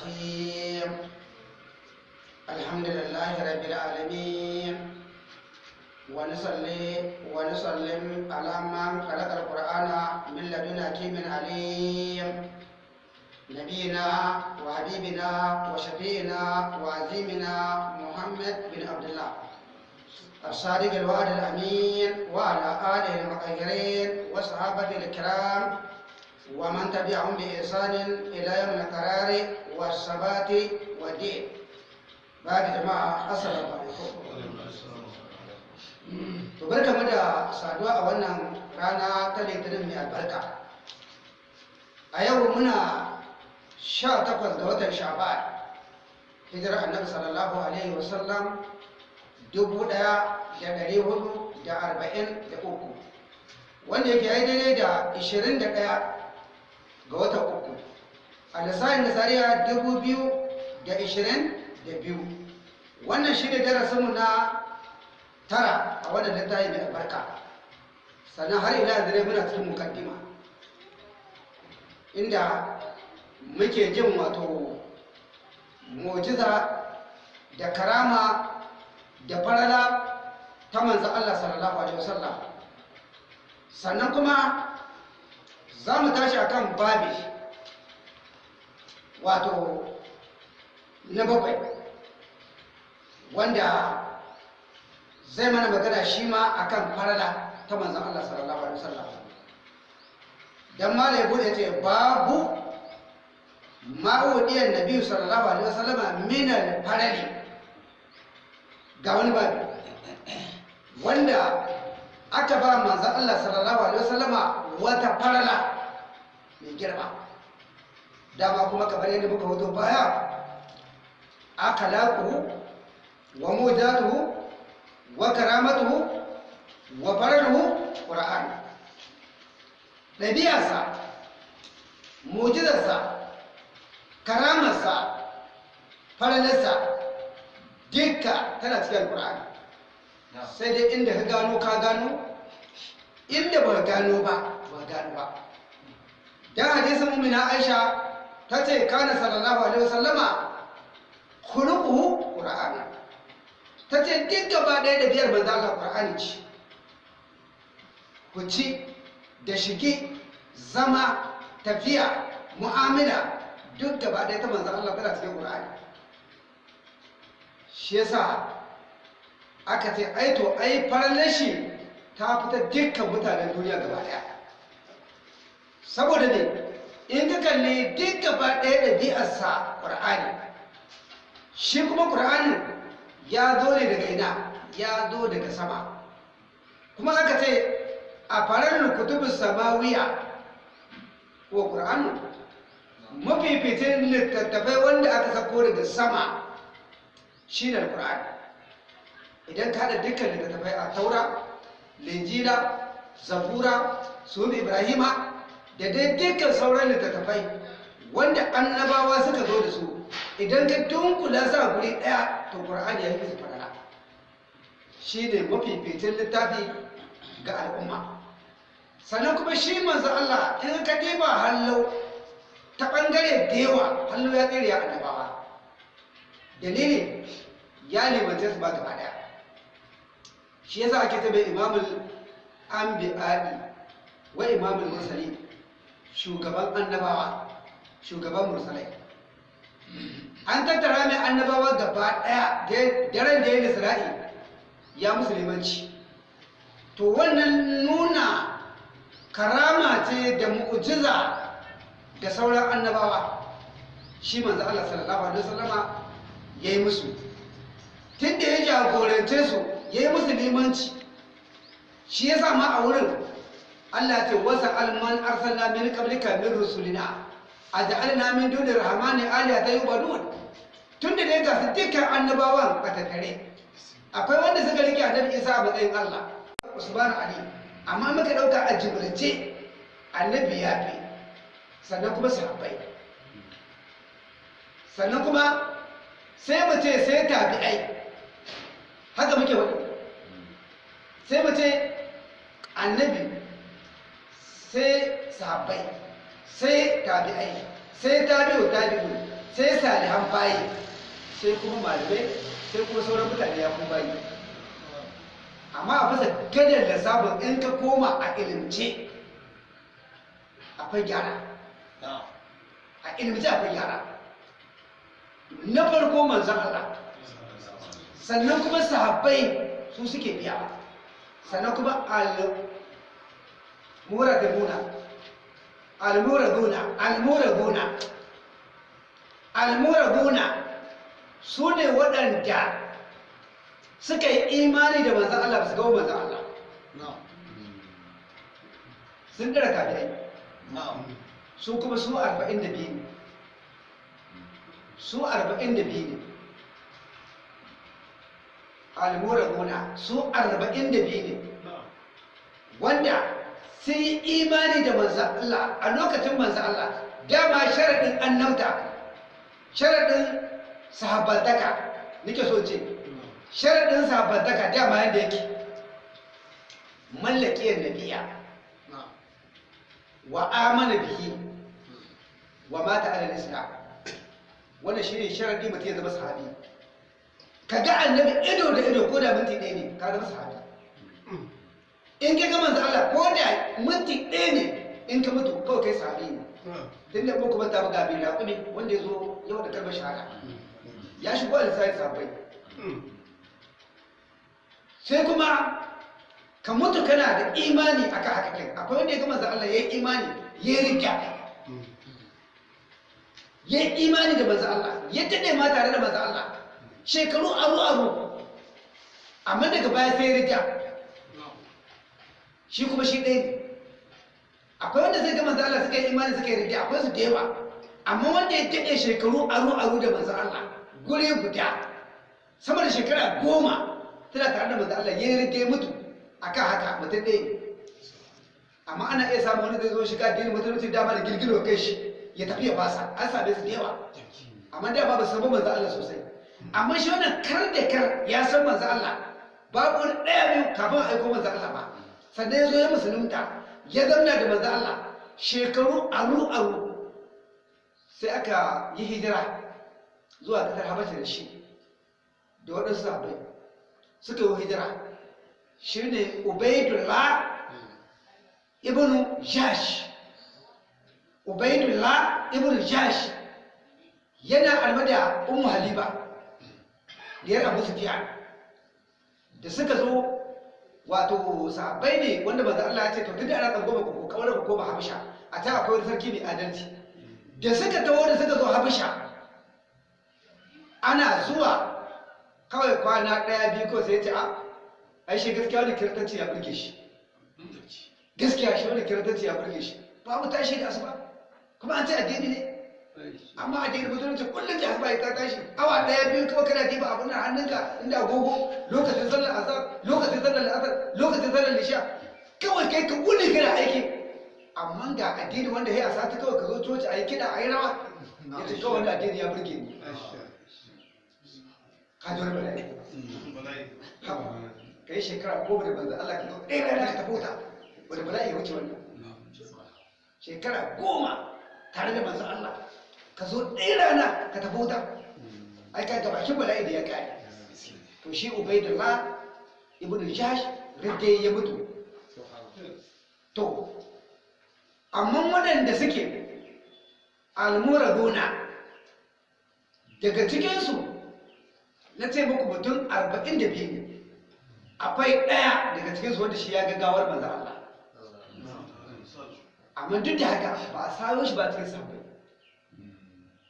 الرحيم الحمد لله رب العالمين ونصلي ونسلم على من خلق القرآن من لدن حكيم عليم نبينا وحبيبنا وشفينا وعزيمنا محمد بن عبد الله الصادق الوعد الأمين وعلى آله المطهرين وصحابته الكرام ومن تبعهم بإحسان إلى يوم القرار والثبات والدين بعد جماعة السلام عليكم to barka mu da saduwa a wannan rana ta litinin mai albarka a yau muna sha takwas ga watan sha'ban hijirar annabi sallallahu alaihi wasallam dubu ɗaya da ɗari hudu da arba'in da uku wanda yake yi daidai da ishirin da ɗaya ga watan uku. A lissafin nasariya dubu da da biyu. Wannan shi ne darasinmu na tara a wannan littafi mai albarka. Sannan har ila yanzu dai muna cikin mukaddima inda muke jin wato mujiza da karama da farala ta manzo Allah sallallahu alaihi wasallam. Sannan kuma za mu tashi akan babi wato na bakwai wanda zai mana magana shi ma akan farala ta manzo Allah sallallahu alaihi wasallam. Dan malai buɗe ce babu ma'udiyar nabi sallallahu alaihi wasallam min al-farali ga wani babi wanda aka ba manzan Allah sallallahu Alaihi wasallama wata farala mai girma. Dama kuma kamar yadda muka hoto baya aka laƙuhu wa mujatuhu wa karamatuhu wa faraluhu ƙura'an ɗabi'arsa mujizarsa karamarsa faralarsa dukka tana cikin ƙura'ani sai dai inda ka gano ka gano inda ba gano ba ba gano ba. Dan hadisin mu'mina Aisha ta ce kana sallallahu alaihi wasallama khuluquhu qur'ana. Ta ce duk gaba ɗaya da biyar manzo Allah qur'ani ce ku ci da shige zama tafiya mu'amala duk gaba ɗaya ta manzo Allah tana cikin qur'ani. Shi yasa aka ce ai to ai farlashi ta fita dukkan mutanen duniya gaba ɗaya saboda ne in ka kalli duk gaba ɗaya ɗabi'arsa ƙur'ani shi kuma ƙur'anin ya zo ne daga ina? Ya zo daga sama. Kuma aka ce a farar kutubin samawiya ko ƙur'anu mafificin littattafai wanda aka sako daga sama shi ne ƙur'ani idan ka haɗa dukkan littattafai a taura linjila zabura sunan ibrahima da dai dukkan sauran littattafai wanda annabawa suka zo da su. Idan ka dunkula sa guri ɗaya to ƙur'ani ya yi musu farala shi ne mafificin littafi ga al'umma. Sannan kuma shi manzo Allah in ka ɗiba hallo ta ɓangare da yawa hallo ya tsere ya annabawa. Dalilin ya limanta su ba gaba ɗaya. Shi yasa ake tabe imamul anbiya'i wa imamul mursali shugaban annabawa shugaban mursalai. An tattara mai annabawa gaba ɗaya daren da ya isra'i ya musulmanci. To wannan nuna karama ce da mu'jiza da sauran annabawa. Shi manzo Allah sallallahu alaihi wasallama yayi musu. Tunda ya jagorance su ya yi musu limanci. Shi ya sama a wurin Allah ce wasa alman arsalna min qablika min rusulina. Aj'alna min duni rahmani aliya ta yubadun. Tun da dai ga dukkan annabawan a tattare akwai wanda suka riƙe annabi Isa a matsayin Allah. Subhanahu ali. Amma muka ɗauka a jibrance annabi ya fi. Sannan kuma sahabbai. Sannan kuma sai mu ce sai tabi'ai. Haka muke wani sai mu annabi sai sahabbai sai tabi'ai sai tabi'u tabi'u sai salihan bayi sai kuma malamai sai kuma sauran mutane ya kuma bayi. Amma a bisa gadar da sabon in ka koma a ilimce akwai gyara. A ilimce akwai gyara. Na farko manzan Allah. Sannan kuma sahabbai su suke biya. Sannan kuma al-muraduna al-muraduna al-muraduna al-muraduna su ne waɗanda suka yi imani da manzan Allah ba su gawo manzan Allah. Sun ɗara kafirai. Su kuma su arba'in da biyu ne. Su arba'in da biyu ne. Almuraduna su arba'in da biyu ne. Wanda sun imani da manzan Allah a lokacin manzan Allah dama sharaɗin annauta sharaɗin sahabbantaka nike so ce sharaɗin sahabbantaka dama yadda yake. Mallakiyar nabiya. Wa amana bihi. Wa mata alal islam. Wannan shine sharadi mutum ya zama sahabi. Ka ga annabi ido da ido ko da minti ɗaya ne ka zama sahabi in ka ga manzo Allah ko da minti ɗaya ne in ka mutu kawai kai sahabi ne. Din da kuma ta buga bi raƙumi wanda ya zo yau da kalmar shahada. Ya shigo da sai sahabbai. Sai kuma ka mutu kana da imani akan haka kai akwai wanda ya ga manzo Allah yayi imani ya riga ya yi imani da manzo Allah. Ya daɗe ma tare da manzo Allah. Shekaru aru aru. Amma daga baya sai ya rija shi kuma shi ɗaya akwai wanda zai ga manzo Allah suka yi imani suka yi rija akwai su da yawa. Amma wanda ya daɗe shekaru aru aru da manzo Allah guri guda sama da shekara goma tana tare da manzo Allah ya rija mutu. Akan haka mutum ɗaya amma ana iya samun wani zai zo shiga addinin musulunci dama da girgiro kai shi ya tafi ya fasa. An same su da yawa. Amma da ba ba su manzo Allah sosai. Amma shi wannan kar da kar ya san manzo Allah. Babu wani ɗaya biyu kafin aiko manzo Allah ba. Sannan ya zo ya musulunta ya zauna da manzo Allah shekaru aru aru. Sai aka yi hijira zuwa ƙasar Habasha da shi da waɗansu sahabbai. Suka yi hijira. Shine Ubaidullah ibnu Jash Ubaidullah ibn Jash yana alma da Ummu Habiba diyar Abu Sufyan da suka zo wato sahabbai ne wanda manzo Allah ya ce to tunda ana tsango ba ko kawar ba ko ba Habasha a ta akwai wani sarki mai adalci. Da suka taho da suka zo Habasha ana zuwa kawai kwana ɗaya biyu ko sai ya ce a ai shi gaskiya wani kiristanci ya burge shi. Gaskiya shi wani kiristanci ya burge shi. Babu tashi da asuba kuma an ce addini ne. Amma addini musulunci kullum da asuba ta tashi. Awa ɗaya biyu kawai kana diba abin nan hannunka inda agogo lokacin sallar azhar lokacin sallar asar lokacin sallar lisha kawai kai ka wuni kana aiki. Amma ga addini wanda ya sati kawai ka zo coci a yi kiɗa a yi rawa. Ya ce kawai wanda addini ya burge ni. Ka ji wani bala'i? Ka yi shekara goma da banza Allah ka zo ɗaya rana ka tafi wuta. Bala'i ya wuce wannan? Shekara goma tare da manzan Allah. Ka zo ɗaya rana ka tafi wuta. Ai ka gabakin bala'i da ya kare to shi ubaidullah ibn jash ridde ya mutu. To amma waɗanda suke almuraduna daga cikinsu na ce muku mutum arba'in da biyu. Akwai ɗaya daga cikinsu wanda shi ya gaggawar manzan Allah. Amma duk da haka ba a sayo shi ba cikin sahabbai.